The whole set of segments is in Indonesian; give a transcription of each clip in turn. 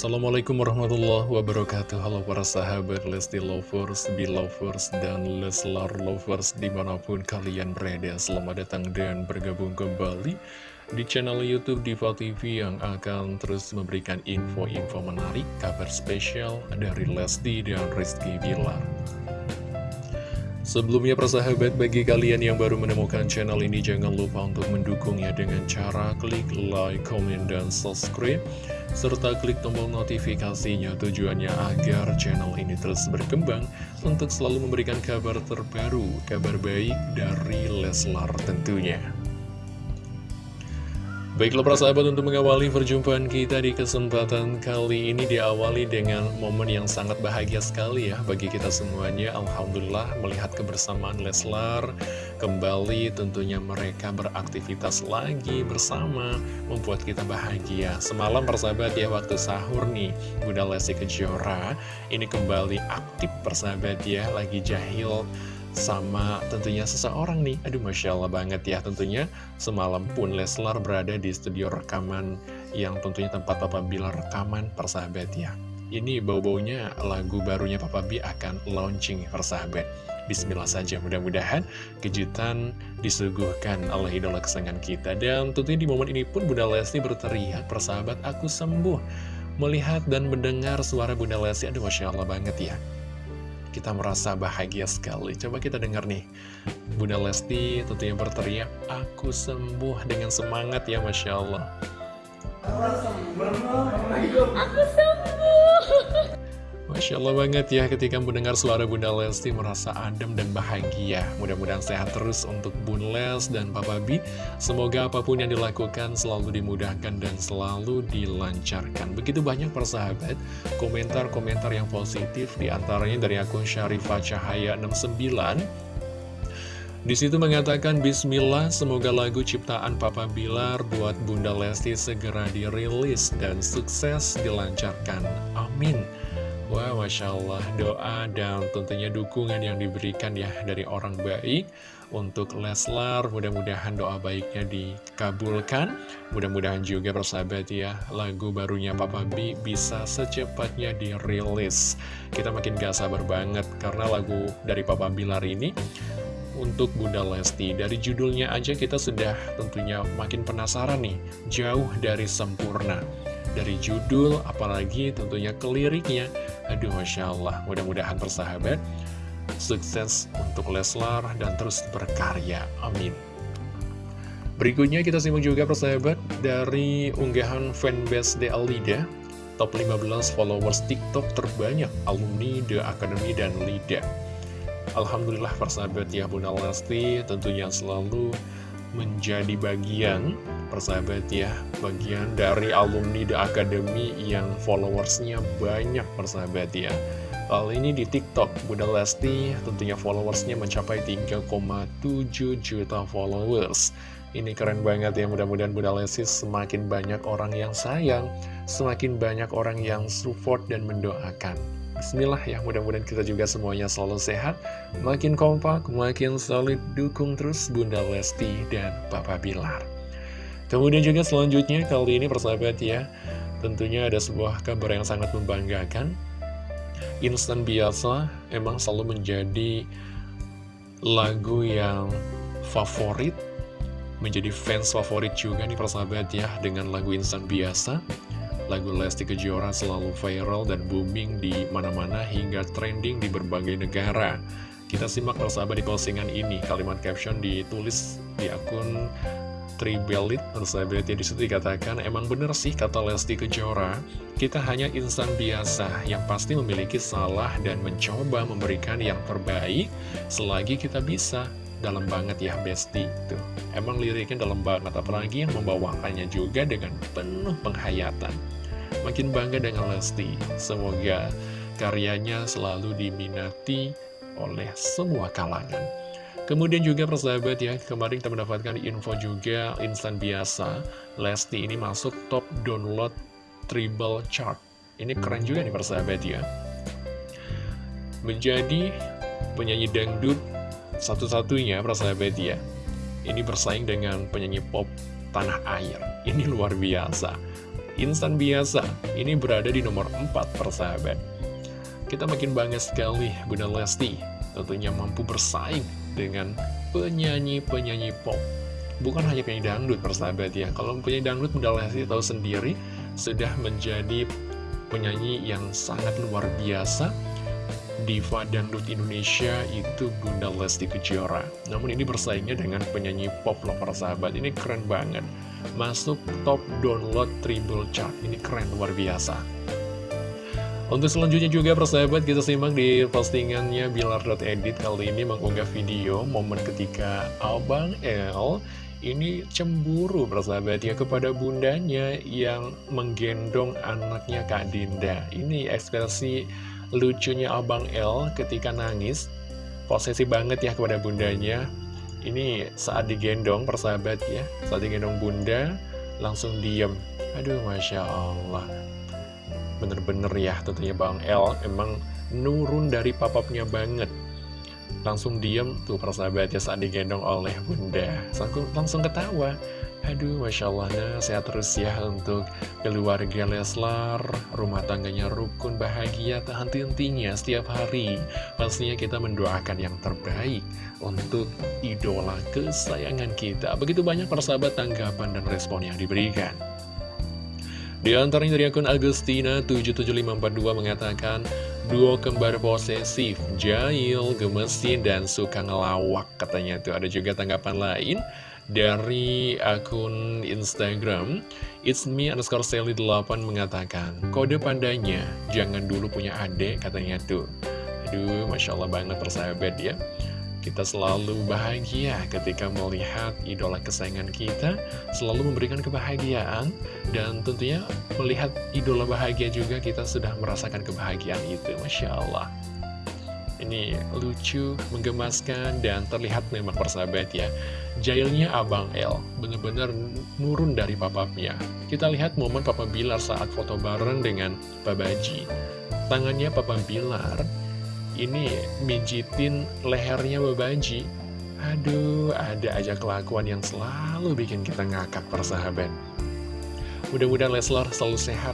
Assalamualaikum warahmatullahi wabarakatuh. Halo para sahabat Lesti Lovers, Belovers, dan Leslar Lovers di mana pun kalian berada. Selamat datang dan bergabung kembali di channel Youtube Diva TV yang akan terus memberikan info-info menarik, kabar spesial dari Lesti dan Rizky Bilar Sebelumnya persahabat bagi kalian yang baru menemukan channel ini jangan lupa untuk mendukungnya dengan cara klik like, comment, dan subscribe serta klik tombol notifikasinya tujuannya agar channel ini terus berkembang untuk selalu memberikan kabar terbaru, kabar baik dari Leslar tentunya. Baiklah para sahabat untuk mengawali perjumpaan kita di kesempatan kali ini diawali dengan momen yang sangat bahagia sekali ya bagi kita semuanya. Alhamdulillah melihat kebersamaan Leslar kembali tentunya mereka beraktivitas lagi bersama membuat kita bahagia. Semalam persahabat ya waktu sahur nih Bunda Lesti Kejora ini kembali aktif persahabat ya lagi jahil sama tentunya seseorang nih. Aduh Masya Allah banget ya tentunya. Semalam pun Leslar berada di studio rekaman yang tentunya tempat Papa Bilar rekaman persahabat ya. Ini bau-baunya lagu barunya Papa B akan launching persahabat. Bismillah saja mudah-mudahan kejutan disuguhkan oleh idola kesenangan kita. Dan tentunya di momen ini pun Bunda Lesti berteriak persahabat aku sembuh. Melihat dan mendengar suara Bunda Lesti Aduh Masya Allah banget ya kita merasa bahagia sekali. Coba kita dengar nih, Bunda Lesti tentunya berteriak, aku sembuh dengan semangat ya Masya Allah. Aku sembuh. Masya Allah banget ya ketika mendengar suara Bunda Lesti merasa adem dan bahagia. Mudah-mudahan sehat terus untuk Bun Les dan Papa B. Semoga apa pun yang dilakukan selalu dimudahkan dan selalu dilancarkan. Begitu banyak persahabat komentar-komentar yang positif di antaranya dari akun Syarifah Cahaya 69. Di situ mengatakan Bismillah, semoga lagu ciptaan Papa Bilar buat Bunda Lesti segera dirilis dan sukses dilancarkan. Amin. Wah, Masya Allah, doa dan tentunya dukungan yang diberikan ya dari orang baik untuk Leslar. Mudah-mudahan doa baiknya dikabulkan. Mudah-mudahan juga persahabat ya, lagu barunya Papa B bisa secepatnya dirilis. Kita makin gak sabar banget karena lagu dari Papa Bilar ini untuk Bunda Lesti. Dari judulnya aja kita sudah tentunya makin penasaran nih, jauh dari sempurna dari judul, apalagi tentunya keliriknya. Aduh, Masya Allah, mudah-mudahan persahabat, sukses untuk Leslar dan terus berkarya. Amin. Berikutnya kita simak juga persahabat dari unggahan fanbase The Alida Top 15 followers TikTok terbanyak alumni The Academy dan Lida Alhamdulillah persahabat ya Bunda Lesti tentunya selalu menjadi bagian persahabat ya bagian dari alumni The Academy yang followersnya banyak persahabat ya Kali ini di TikTok, Bunda Lesti tentunya followersnya mencapai 3,7 juta followers. Ini keren banget ya, mudah-mudahan Bunda Lesti semakin banyak orang yang sayang, semakin banyak orang yang support dan mendoakan. Bismillah ya, mudah-mudahan kita juga semuanya selalu sehat, makin kompak, makin solid, dukung terus Bunda Lesti dan Papa Bilar. Kemudian juga selanjutnya kali ini persahabat ya Tentunya ada sebuah kabar yang sangat membanggakan Instan biasa emang selalu menjadi lagu yang favorit Menjadi fans favorit juga nih persahabat ya Dengan lagu instan biasa Lagu Lesti Kejora selalu viral dan booming di mana-mana hingga trending di berbagai negara. Kita simak persahabat di postingan ini. Kalimat caption ditulis di akun Tribelit persahabat ya di situ dikatakan emang bener sih kata Lesti Kejora. Kita hanya insan biasa yang pasti memiliki salah dan mencoba memberikan yang terbaik selagi kita bisa. Dalam banget ya Besti. Tuh emang liriknya dalam banget. Apalagi yang membawakannya juga dengan penuh penghayatan makin bangga dengan Lesti semoga karyanya selalu diminati oleh semua kalangan Kemudian juga persahabat ya, kemarin kita mendapatkan info juga instan biasa, Lesti ini masuk top download triple chart. Ini keren juga nih persahabat ya. Menjadi penyanyi dangdut satu-satunya persahabat ya. Ini bersaing dengan penyanyi pop tanah air. Ini luar biasa. Insan biasa, ini berada di nomor 4 persahabat. Kita makin bangga sekali Bunda Lesti tentunya mampu bersaing dengan penyanyi-penyanyi pop. Bukan hanya penyanyi dangdut persahabat ya, kalau penyanyi dangdut Bunda Lesti tahu sendiri sudah menjadi penyanyi yang sangat luar biasa diva dangdut Indonesia itu Bunda Lesti Kejora. Namun ini bersaingnya dengan penyanyi pop loh persahabat. Ini keren banget. Masuk top download triple chart. Ini keren luar biasa. Untuk selanjutnya juga persahabat kita simak di postingannya Bilar.edit kali ini mengunggah video momen ketika Abang L ini cemburu persahabat ya kepada bundanya yang menggendong anaknya Kak Dinda. Ini ekspresi lucunya Abang L ketika nangis, posesi banget ya kepada bundanya. Ini saat digendong persahabat ya, saat digendong bunda langsung diem. Aduh Masya Allah bener-bener ya tentunya Bang L emang nurun dari papapnya banget langsung diem tuh persahabatnya saat digendong oleh bunda langsung ketawa aduh Masya Allah nah sehat terus ya untuk keluarga Leslar. Rumah tangganya rukun bahagia tak henti-hentinya setiap hari. Pastinya kita mendoakan yang terbaik untuk idola kesayangan kita. Begitu banyak persahabat tanggapan dan respon yang diberikan. Di antaranya dari akun Agustina 77542 mengatakan Duo kembar posesif, jahil, gemesin, dan suka ngelawak katanya tuh. Ada juga tanggapan lain dari akun Instagram It's me underscore Sally 8 mengatakan Kode pandanya, jangan dulu punya adik katanya tuh. Aduh, Masya Allah banget persahabat ya. Kita selalu bahagia ketika melihat idola kesayangan kita selalu memberikan kebahagiaan dan tentunya melihat idola bahagia juga kita sudah merasakan kebahagiaan itu Masya Allah ini lucu, menggemaskan, dan terlihat memang persahabat ya Jailnya Abang L benar-benar nurun dari papapnya Kita lihat momen Papa Bilar saat foto bareng dengan Pak Baji Tangannya Papa Bilar ini mijitin lehernya Babanji. Aduh, ada aja kelakuan yang selalu bikin kita ngakak persahabat. Mudah-mudahan Leslar selalu sehat.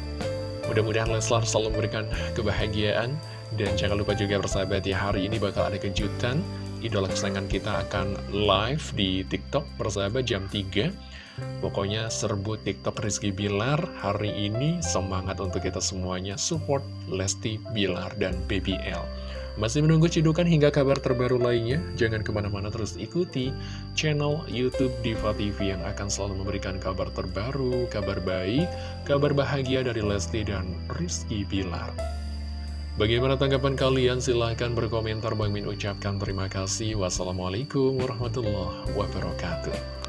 Mudah-mudahan Leslar selalu memberikan kebahagiaan. Dan jangan lupa juga persahabat ya, hari ini bakal ada kejutan. Idola kesayangan kita akan live di TikTok persahabat jam 3. Pokoknya serbu TikTok Rizky Bilar hari ini semangat untuk kita semuanya support Lesti Bilar dan BBL. Masih menunggu cidukan hingga kabar terbaru lainnya? Jangan ke mana-mana terus ikuti channel Youtube Diva TV yang akan selalu memberikan kabar terbaru, kabar baik, kabar bahagia dari Lesti dan Rizky Bilar. Bagaimana tanggapan kalian? Silahkan berkomentar. Bang Min ucapkan terima kasih. Wassalamualaikum warahmatullahi wabarakatuh.